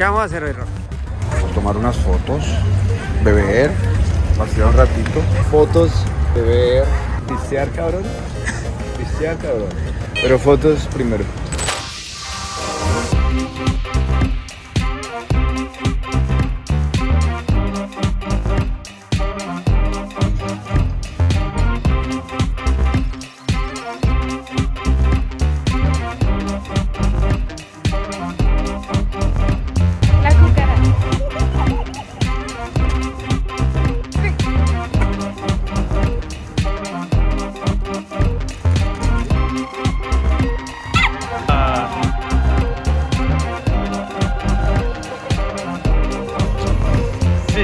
¿Qué vamos a hacer hoy, a tomar unas fotos, beber, pasear un ratito. Fotos, beber, pistear, cabrón. Pistear, cabrón. Pero fotos primero.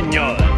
señor.